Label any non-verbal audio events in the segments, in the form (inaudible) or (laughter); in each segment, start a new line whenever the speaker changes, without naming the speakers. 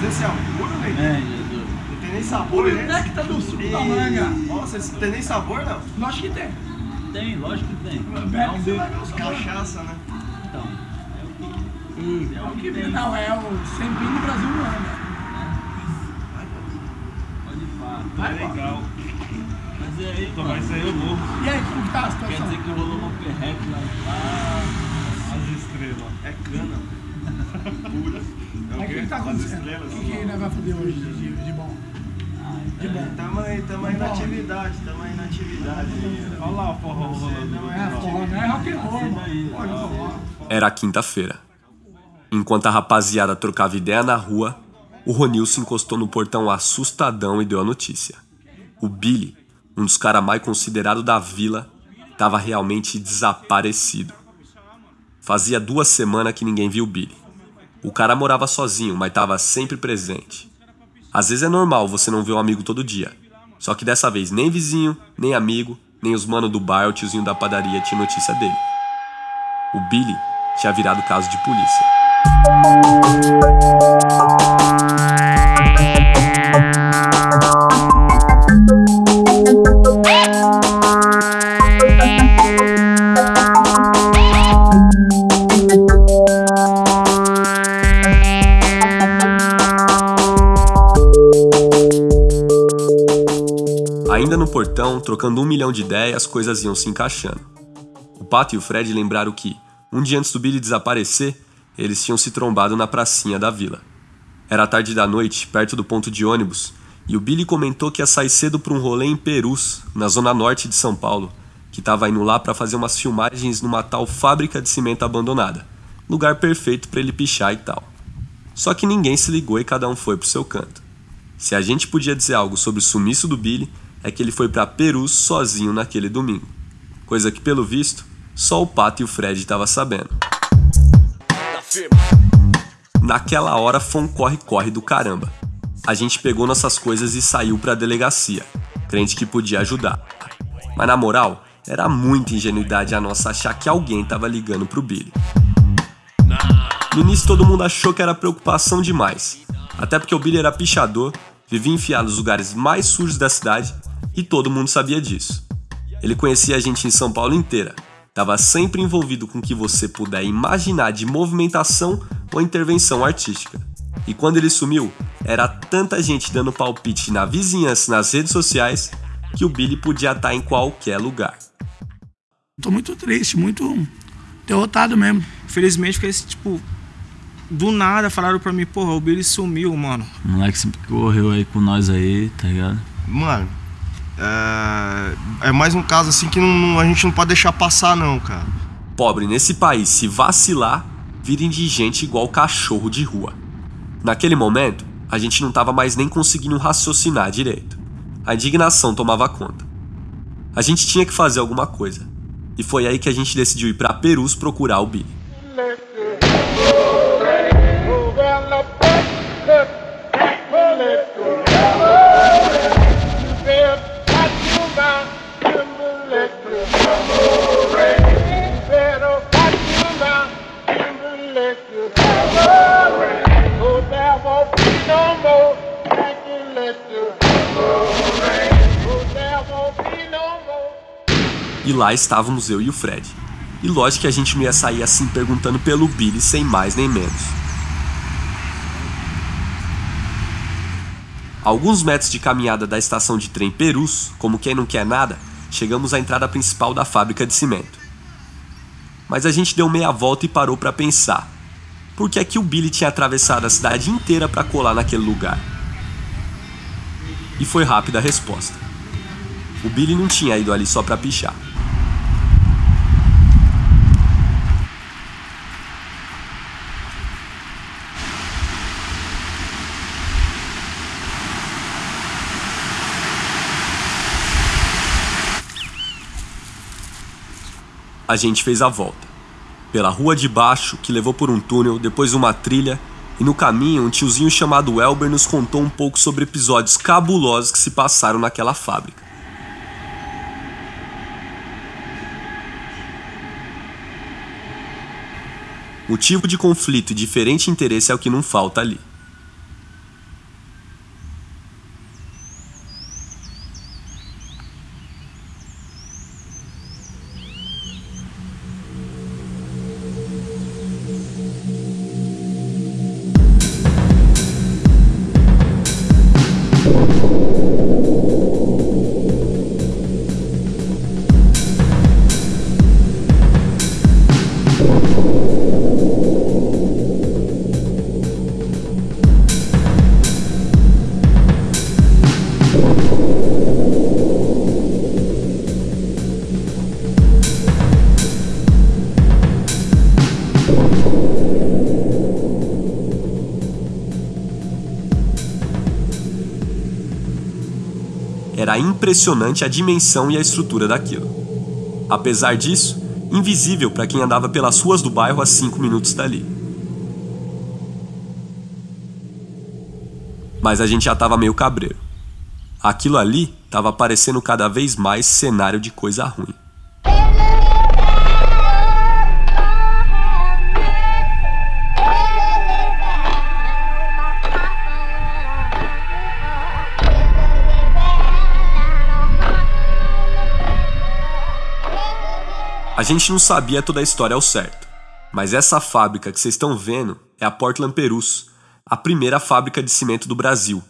Mas esse é puro, né?
É, Jesus.
Não tem nem sabor, né?
Néctar do suco da
E-
manga.
Nossa, esse não tem nem sabor, não.
Lógico que tem.
Tem, lógico que tem.
Bebe
É um
que sabor.
Cachaça, né?
Então, é o que,
Hum.
é
É
o
o
que
que
tem.
Não, é o sempre do Brasil não anda.
Pode falar.
Vai,
É legal.
Mas e aí, mano?
isso aí eu morro.
E aí, como que tá a
Quer
situação?
dizer que rolou uma perreque lá ah,
As estrelas.
É cana. (laughs) Pura. É
Mas o que que tá acontecendo? O que, que nós vamos fazer hoje de, de, de bom? De bom.
Tamo aí, tamo aí na atividade, tamo aí na atividade.
Olha lá o forró rolando.
É, forró, não é rock and roll, mano.
Era quinta-feira. Enquanto a rapaziada trocava ideia na rua, o Ronilson encostou no portão assustadão e deu a notícia. O Billy, um dos caras mais considerados da vila, estava realmente desaparecido. Fazia duas semanas que ninguém viu o Billy. O cara morava sozinho, mas estava sempre presente. Às vezes é normal você não ver um amigo todo dia. Só que dessa vez nem vizinho, nem amigo, nem os manos do bar ou tiozinho da padaria tinha notícia dele. O Billy tinha virado caso de polícia. Ainda no portão, trocando um milhão de ideias, as coisas iam se encaixando. O Pato e o Fred lembraram que, um dia antes do Billy desaparecer, eles tinham se trombado na pracinha da vila. Era tarde da noite, perto do ponto de ônibus, e o Billy comentou que ia sair cedo para um rolê em Perus, na zona norte de São Paulo, que estava indo lá para fazer umas filmagens numa tal fábrica de cimento abandonada. Lugar perfeito para ele pichar e tal. Só que ninguém se ligou e cada um foi pro seu canto. Se a gente podia dizer algo sobre o sumiço do Billy, é que ele foi para Perus sozinho naquele domingo. Coisa que, pelo visto, só o Pato e o Fred estavam sabendo. Naquela hora foi um corre-corre do caramba. A gente pegou nossas coisas e saiu pra delegacia, crente que podia ajudar. Mas na moral, era muita ingenuidade a nossa achar que alguém tava ligando pro Billy. No início todo mundo achou que era preocupação demais, até porque o Billy era pichador, vivia enfiado nos lugares mais sujos da cidade e todo mundo sabia disso. Ele conhecia a gente em São Paulo inteira, estava sempre envolvido com o que você puder imaginar de movimentação ou intervenção artística. E quando ele sumiu, era tanta gente dando palpite na vizinhança e nas redes sociais que o Billy podia estar em qualquer lugar.
Tô muito triste, muito derrotado mesmo.
Felizmente, porque esse, tipo, do nada falaram pra mim, porra, o Billy sumiu, mano.
O moleque sempre correu aí com nós aí, tá ligado?
Mano, é, é mais um caso assim que não- não- a gente não pode deixar passar, não, cara.
Pobre nesse país, se vacilar, vira indigente igual cachorro de rua. Naquele momento, a gente não tava mais nem conseguindo raciocinar direito. A indignação tomava conta. A gente tinha que fazer alguma coisa. E foi aí que a gente decidiu ir pra Perus procurar o Billy. E lá estávamos eu e o Fred. E lógico que a gente não ia sair assim perguntando pelo Billy sem mais nem menos. A alguns metros de caminhada da estação de trem Perus, como quem não quer nada, chegamos à entrada principal da fábrica de cimento. Mas a gente deu meia volta e parou para pensar. Por que é que o Billy tinha atravessado a cidade inteira para colar naquele lugar? E foi rápida a resposta. O Billy não tinha ido ali só para pichar. A gente fez a volta. Pela rua de baixo, que levou por um túnel, depois uma trilha, e no caminho um tiozinho chamado Elber nos contou um pouco sobre episódios cabulosos que se passaram naquela fábrica. Motivo de conflito e diferente interesse é o que não falta ali. Impressionante a dimensão e a estrutura daquilo. Apesar disso, invisível para quem andava pelas ruas do bairro a cinco minutos dali. Mas a gente já estava meio cabreiro. Aquilo ali estava parecendo cada vez mais cenário de coisa ruim. A gente não sabia toda a história ao certo, mas essa fábrica que vocês estão vendo é a Portland Perus, a primeira fábrica de cimento do Brasil,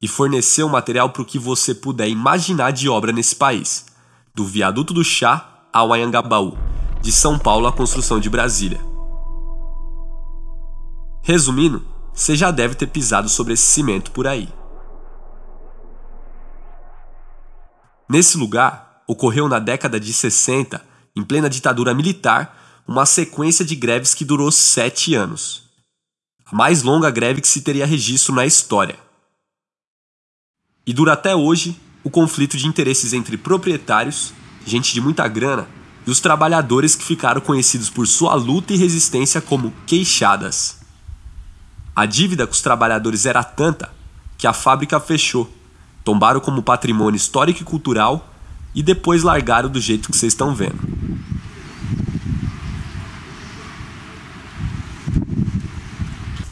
e forneceu material para o que você puder imaginar de obra nesse país, do viaduto do chá ao Anhangabaú, de São Paulo à construção de Brasília. Resumindo, você já deve ter pisado sobre esse cimento por aí. Nesse lugar, ocorreu na década de 60 em plena ditadura militar, uma sequência de greves que durou sete anos. A mais longa greve que se teria registro na história. E dura até hoje o conflito de interesses entre proprietários, gente de muita grana, e os trabalhadores que ficaram conhecidos por sua luta e resistência como queixadas. A dívida com os trabalhadores era tanta que a fábrica fechou, tombaram como patrimônio histórico e cultural e depois largaram do jeito que vocês estão vendo.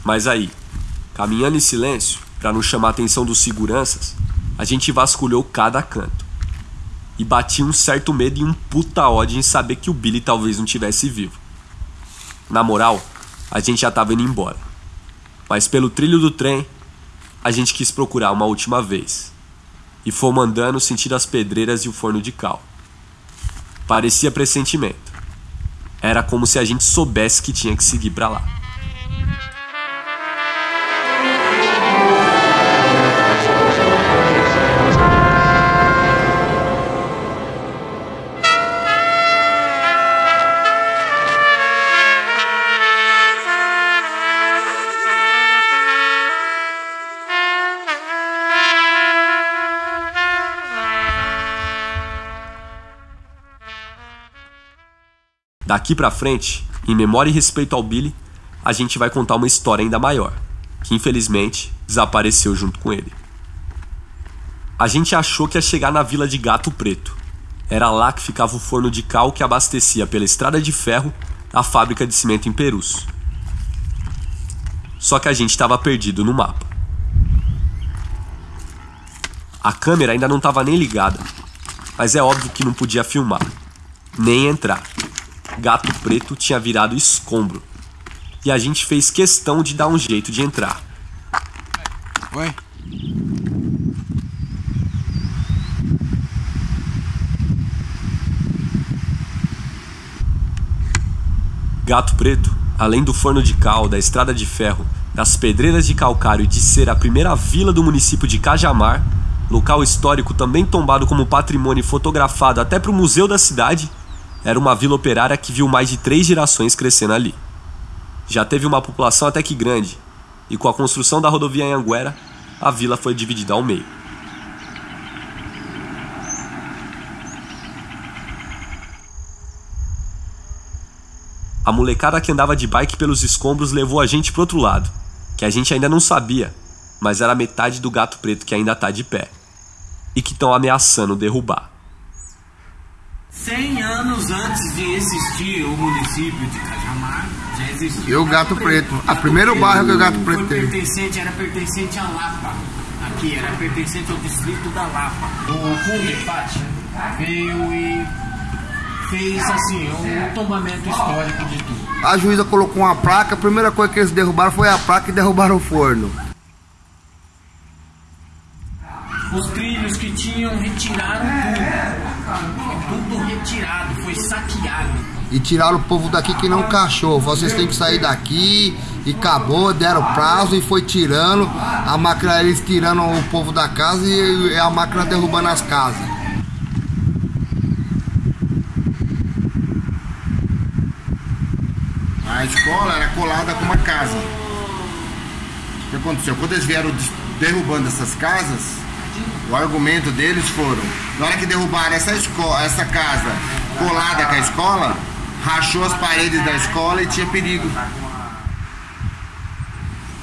Mas aí, caminhando em silêncio, para não chamar a atenção dos seguranças, a gente vasculhou cada canto. E batia um certo medo e um puta ódio em saber que o Billy talvez não tivesse vivo. Na moral, a gente já tava indo embora. Mas pelo trilho do trem, a gente quis procurar uma última vez e fomos andando sentindo as pedreiras e o forno de cal. Parecia pressentimento. Era como se a gente soubesse que tinha que seguir para lá. Daqui pra frente, em memória e respeito ao Billy, a gente vai contar uma história ainda maior, que infelizmente desapareceu junto com ele. A gente achou que ia chegar na vila de Gato Preto. Era lá que ficava o forno de cal que abastecia pela estrada de ferro a fábrica de cimento em Perus. Só que a gente estava perdido no mapa. A câmera ainda não estava nem ligada, mas é óbvio que não podia filmar, nem entrar. Gato Preto tinha virado escombro. E a gente fez questão de dar um jeito de entrar.
Oi?
Gato Preto, além do forno de cal, da estrada de ferro, das pedreiras de calcário e de ser a primeira vila do município de Cajamar, local histórico também tombado como patrimônio fotografado até para o museu da cidade, era uma vila operária que viu mais de três gerações crescendo ali. Já teve uma população até que grande, e com a construção da rodovia Anhanguera, a vila foi dividida ao meio. A molecada que andava de bike pelos escombros levou a gente pro outro lado, que a gente ainda não sabia, mas era metade do gato preto que ainda tá de pé e que estão ameaçando derrubar.
100 anos antes de existir o município de Cajamar, já existia.
E o Gato Preto. A primeiro bairro que o Gato Preto
foi pertencente, era pertencente a Lapa. Aqui, era pertencente ao distrito da Lapa. O Cundefat veio e fez assim, um tombamento histórico de tudo.
A juíza colocou uma placa, a primeira coisa que eles derrubaram foi a placa e derrubaram o forno.
Os trilhos que tinham retiraram tudo. Tudo retirado, foi saqueado.
E tiraram o povo daqui que não cachorro. Vocês têm que sair daqui e acabou, deram prazo e foi tirando. A máquina, eles tirando o povo da casa e a máquina derrubando as casas.
Aí
escola era colada com uma casa. O que aconteceu? Quando eles vieram derrubando essas casas, o argumento deles foram, na hora que derrubaram essa, escola, essa casa colada com a escola, rachou as paredes da escola e tinha perigo.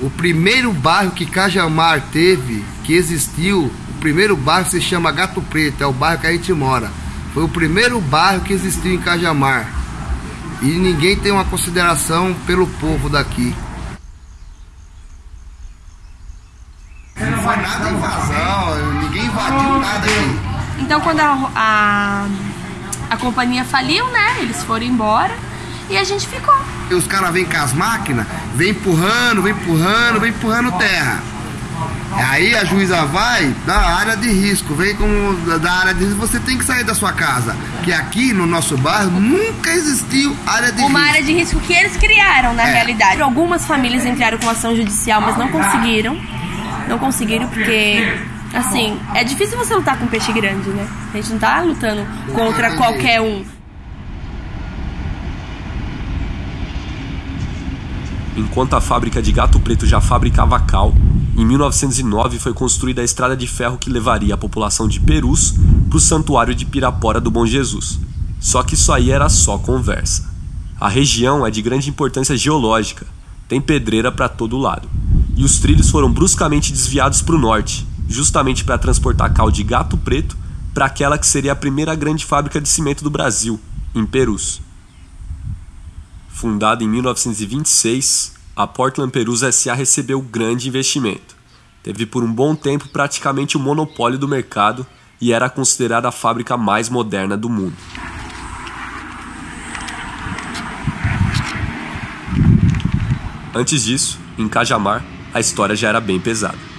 O primeiro bairro que Cajamar teve, que existiu, o primeiro bairro se chama Gato Preto, é o bairro que a gente mora. Foi o primeiro bairro que existiu em Cajamar. E ninguém tem uma consideração pelo povo daqui.
Então quando a, a, a companhia faliu, né? Eles foram embora e a gente ficou.
E os caras vêm com as máquinas, vem empurrando, vem empurrando, vem empurrando terra. Aí a juíza vai da área de risco, vem como da área de risco, você tem que sair da sua casa. Que aqui no nosso bairro nunca existiu área de
Uma
risco.
área de risco que eles criaram, na
É.
realidade. Algumas famílias entraram com ação judicial, mas não conseguiram. Não conseguiram porque, assim, é difícil você lutar com um peixe grande, né? A gente não tá lutando contra qualquer um.
Enquanto a fábrica de Gato Preto já fabricava cal, em 1909 foi construída a estrada de ferro que levaria a população de Perus para o santuário de Pirapora do Bom Jesus. Só que isso aí era só conversa. A região é de grande importância geológica, tem pedreira para todo lado. E os trilhos foram bruscamente desviados para o norte, justamente para transportar cal de Gato Preto para aquela que seria a primeira grande fábrica de cimento do Brasil, em Perus. Fundada em 1926, a Portland Perus SA recebeu grande investimento. Teve por um bom tempo praticamente o monopólio do mercado e era considerada a fábrica mais moderna do mundo. Antes disso, em Cajamar, a história já era bem pesada.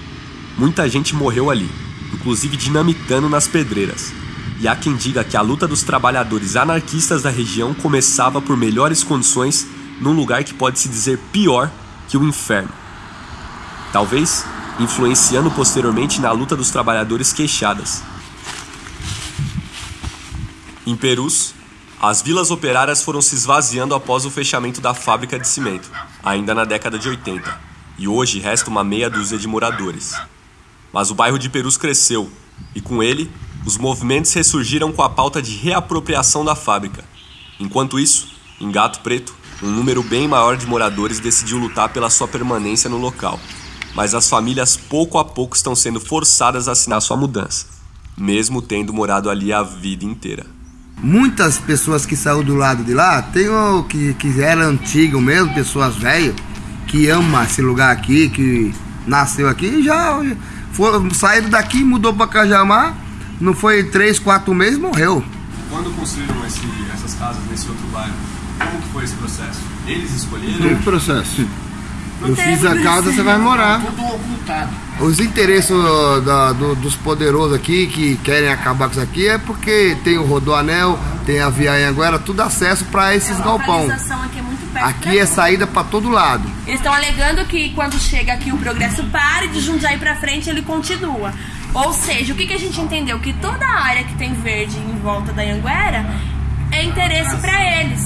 Muita gente morreu ali, inclusive dinamitando nas pedreiras. E há quem diga que a luta dos trabalhadores anarquistas da região começava por melhores condições num lugar que pode se dizer pior que o inferno. Talvez influenciando posteriormente na luta dos trabalhadores queixadas. Em Perus, as vilas operárias foram se esvaziando após o fechamento da fábrica de cimento, ainda na década de 80, e hoje resta uma meia dúzia de moradores. Mas o bairro de Perus cresceu, e com ele, os movimentos ressurgiram com a pauta de reapropriação da fábrica. Enquanto isso, em Gato Preto, um número bem maior de moradores decidiu lutar pela sua permanência no local. Mas as famílias pouco a pouco estão sendo forçadas a assinar sua mudança, mesmo tendo morado ali a vida inteira.
Muitas pessoas que saíram do lado de lá, tem o que, que era antigo mesmo, pessoas velhas, que ama esse lugar aqui, que nasceu aqui e já foram, saíram daqui, mudou para Cajamar, não foi três, quatro meses, morreu.
Quando construíram esse- essas casas nesse outro bairro, como que foi esse processo? Eles escolheram?
Tem processo. Eu
teve
fiz a casa, você vai morar.
Tudo ocultado.
Os interesses da- do- dos poderosos aqui que querem acabar com isso aqui é porque tem o Rodoanel, tem a Via Anhanguera, tudo acesso para esses
A
galpão.
Aqui é
saída para todo lado.
Eles estão alegando que quando chega aqui o progresso para e de Jundiaí pra frente ele continua. Ou seja, o que, que a gente entendeu? Que toda a área que tem verde em volta da Anguera é interesse pra eles.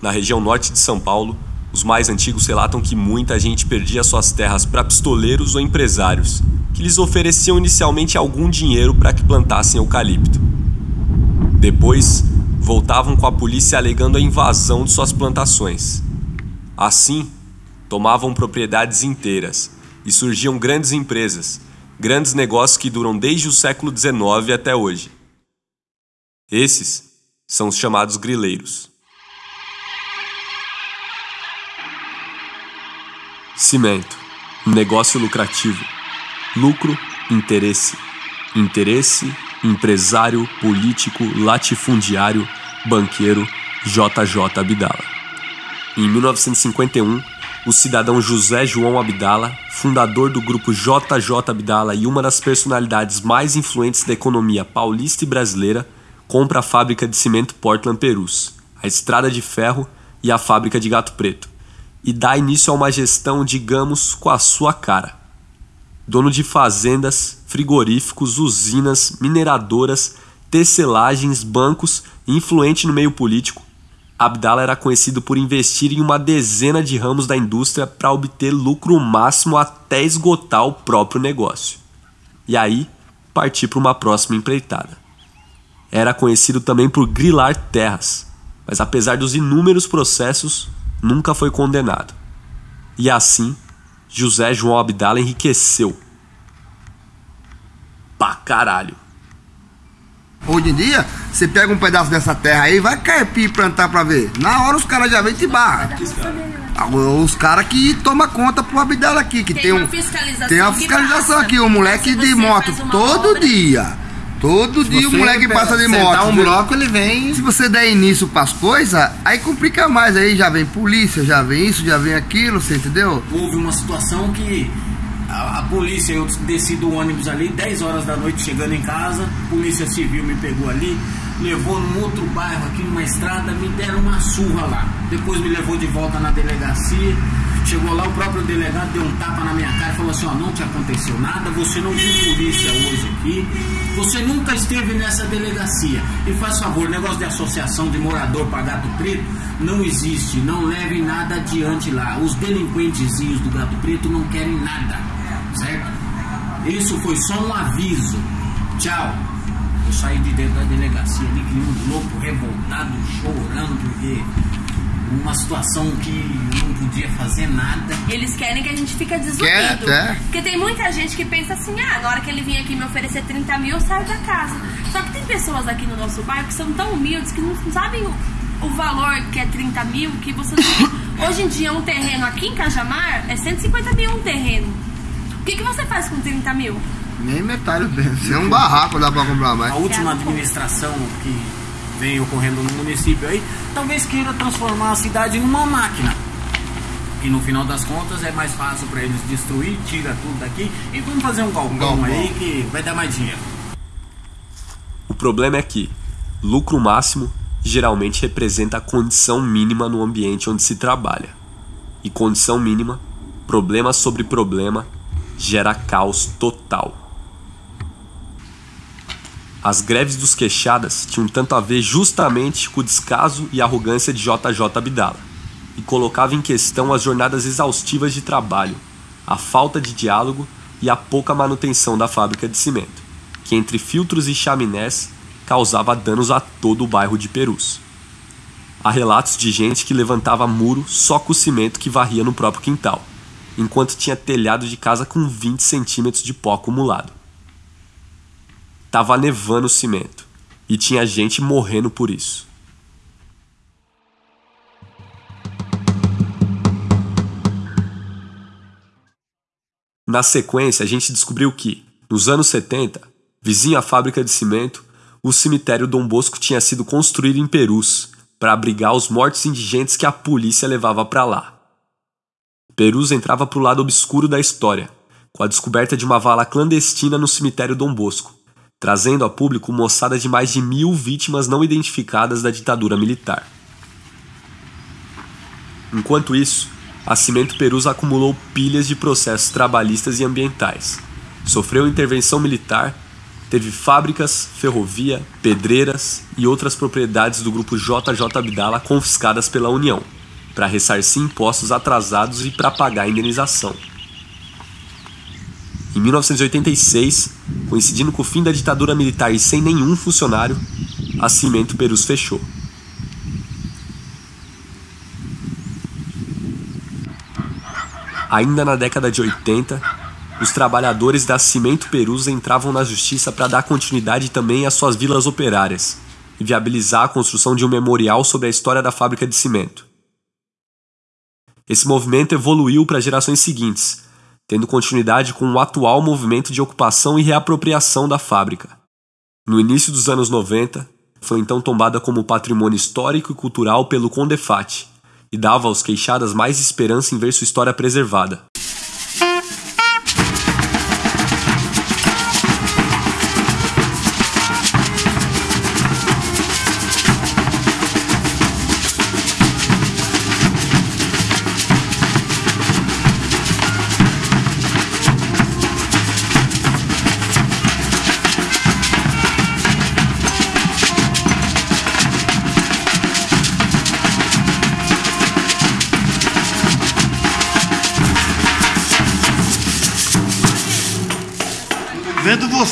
Na região norte de São Paulo, os mais antigos relatam que muita gente perdia suas terras para pistoleiros ou empresários, que lhes ofereciam inicialmente algum dinheiro para que plantassem eucalipto. Depois, voltavam com a polícia alegando a invasão de suas plantações. Assim, tomavam propriedades inteiras e surgiam grandes empresas, grandes negócios que duram desde o século XIX até hoje. Esses são os chamados grileiros. Cimento. Negócio lucrativo. Lucro, interesse. Interesse, empresário, político, latifundiário, banqueiro, JJ Abdala. Em 1951, o cidadão José João Abdala, fundador do grupo JJ Abdala e uma das personalidades mais influentes da economia paulista e brasileira, compra a fábrica de cimento Portland Perus, a estrada de ferro e a fábrica de Gato Preto, e dá início a uma gestão, digamos, com a sua cara. Dono de fazendas, frigoríficos, usinas, mineradoras, tecelagens, bancos e influente no meio político, Abdala era conhecido por investir em uma dezena de ramos da indústria para obter lucro máximo até esgotar o próprio negócio. E aí, partir para uma próxima empreitada. Era conhecido também por grilar terras, mas apesar dos inúmeros processos, nunca foi condenado. E assim, José João Abdala enriqueceu. Pra caralho.
Hoje em dia, você pega um pedaço dessa terra aí, vai carpir e plantar pra ver. Na hora os caras já vêm te barra. Os caras que toma conta pro Abdala aqui, que
Tem
tem,
uma
um.
fiscalização
Tem uma fiscalização aqui, o moleque de moto
uma
todo
obra-
dia. Todo dia o moleque passa de moto.
um bloco, ele vem.
Se você der início pras coisas, aí complica mais. Aí já vem polícia, já vem isso, já vem aquilo, você entendeu?
Houve uma situação que a, a polícia, eu desci do ônibus ali, 10 horas da noite chegando em casa, polícia civil me pegou ali, levou num outro bairro aqui numa estrada, me deram uma surra lá. Depois me levou de volta na delegacia. Chegou lá, o próprio delegado deu um tapa na minha cara e falou assim: Ó, não te aconteceu nada, você não viu polícia hoje aqui, você nunca esteve nessa delegacia. E faz favor, negócio de associação de morador para gato preto não existe, não levem nada adiante lá. Os delinquentezinhos do gato preto não querem nada, certo? Isso foi só um aviso. Tchau. Eu saí de dentro da delegacia ali, que um louco, revoltado, chorando, porque uma situação que eu não podia fazer nada.
Eles querem que a gente fique
Quer
desiludido.
até.
Porque tem muita gente que pensa assim, ah, na hora que ele vir aqui me oferecer 30 mil, eu saio da casa. Só que tem pessoas aqui no nosso bairro que são tão humildes que não sabem o, o valor que é 30 mil, que você não- (laughs) Hoje em dia um terreno aqui em Cajamar é 150 mil um terreno. O que, que você faz com 30 mil?
Nem metade desse. É um barraco, dá pra comprar mais.
A última administração que vem ocorrendo no município aí, talvez queira transformar a cidade numa máquina. E no final das contas é mais fácil para eles destruir, tira tudo daqui e vamos fazer um galpão,
galpão.
aí que vai dar mais dinheiro.
O problema é que lucro máximo geralmente representa a condição mínima no ambiente onde se trabalha. E condição mínima, problema sobre problema, gera caos total. As greves dos queixadas tinham tanto a ver justamente com o descaso e arrogância de JJ Abdala, e colocava em questão as jornadas exaustivas de trabalho, a falta de diálogo e a pouca manutenção da fábrica de cimento, que entre filtros e chaminés causava danos a todo o bairro de Perus. Há relatos de gente que levantava muro só com o cimento que varria no próprio quintal, enquanto tinha telhado de casa com 20 centímetros de pó acumulado. Tava nevando o cimento e tinha gente morrendo por isso. Na sequência, a gente descobriu que, nos anos 70, vizinho à fábrica de cimento, o cemitério Dom Bosco tinha sido construído em Perus para abrigar os mortos indigentes que a polícia levava para lá. Perus entrava para o lado obscuro da história, com a descoberta de uma vala clandestina no cemitério Dom Bosco, trazendo a público moçada de mais de mil vítimas não identificadas da ditadura militar. Enquanto isso, a Cimento Perus acumulou pilhas de processos trabalhistas e ambientais. Sofreu intervenção militar, teve fábricas, ferrovia, pedreiras e outras propriedades do grupo JJ Abdala confiscadas pela União, para ressarcir impostos atrasados e para pagar indenização. Em 1986, coincidindo com o fim da ditadura militar e sem nenhum funcionário, a Cimento Perus fechou. Ainda na década de 80, os trabalhadores da Cimento Perus entravam na justiça para dar continuidade também às suas vilas operárias e viabilizar a construção de um memorial sobre a história da fábrica de cimento. Esse movimento evoluiu para gerações seguintes, tendo continuidade com o atual movimento de ocupação e reapropriação da fábrica. No início dos anos 90, foi então tombada como patrimônio histórico e cultural pelo Condefat e dava aos queixadas mais esperança em ver sua história preservada.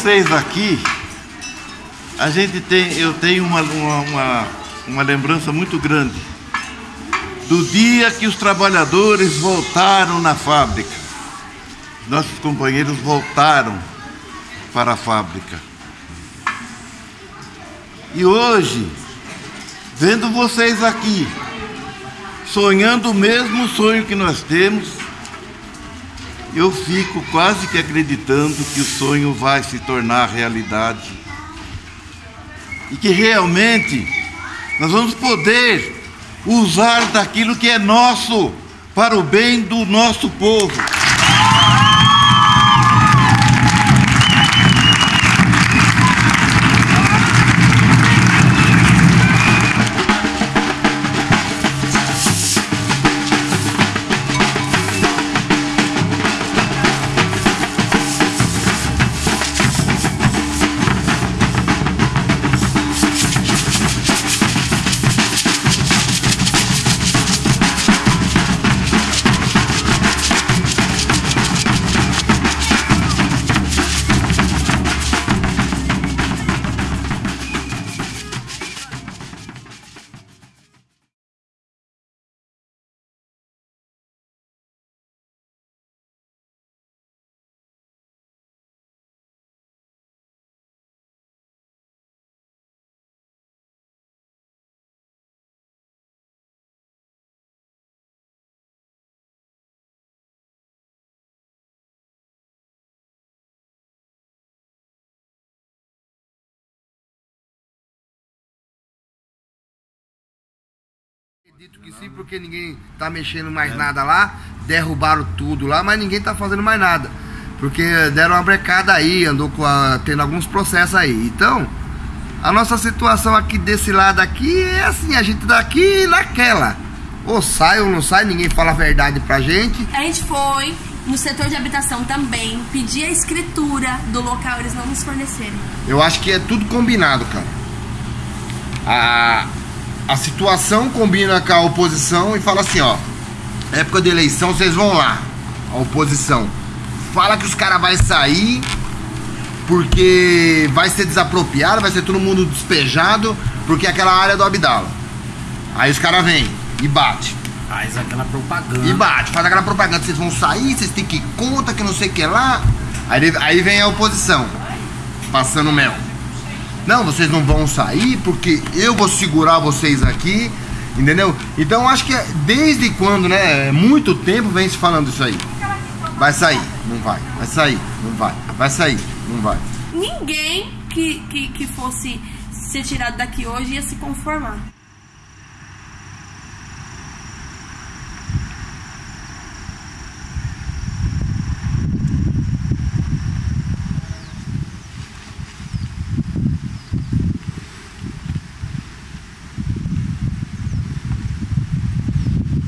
Vocês aqui, a gente tem, eu tenho uma, uma, uma, uma lembrança muito grande do dia que os trabalhadores voltaram na fábrica. Nossos companheiros voltaram para a fábrica. E hoje, vendo vocês aqui, sonhando o mesmo sonho que nós temos, eu fico quase que acreditando que o sonho vai se tornar realidade. E que realmente nós vamos poder usar daquilo que é nosso para o bem do nosso povo.
Acredito que sim, porque ninguém tá mexendo mais nada lá, derrubaram tudo lá, mas ninguém tá fazendo mais nada. Porque deram uma brecada aí, andou com a- tendo alguns processos aí. Então, a nossa situação aqui desse lado aqui é assim, a gente daqui naquela. Ou sai ou não sai, ninguém fala a verdade pra gente.
A gente foi no setor de habitação também, pedir a escritura do local, eles não nos forneceram.
Eu acho que é tudo combinado, cara. A, a situação combina com a oposição e fala assim, ó. Época de eleição, vocês vão lá. A oposição. Fala que os caras vão sair porque vai ser desapropriado, vai ser todo mundo despejado, porque é aquela área do Abdala. Aí os caras vêm e bate.
Faz aquela propaganda.
E bate, faz aquela propaganda, vocês vão sair, vocês têm que ir conta, que não sei o que lá. Aí, aí vem a oposição, passando mel. Não, vocês não vão sair porque eu vou segurar vocês aqui, entendeu? Então acho que é- desde quando, né? Muito tempo vem se falando isso aí. Vai sair, não vai. Vai sair, não vai. Vai sair, não vai.
Ninguém que, que, que fosse ser tirado daqui hoje ia se conformar.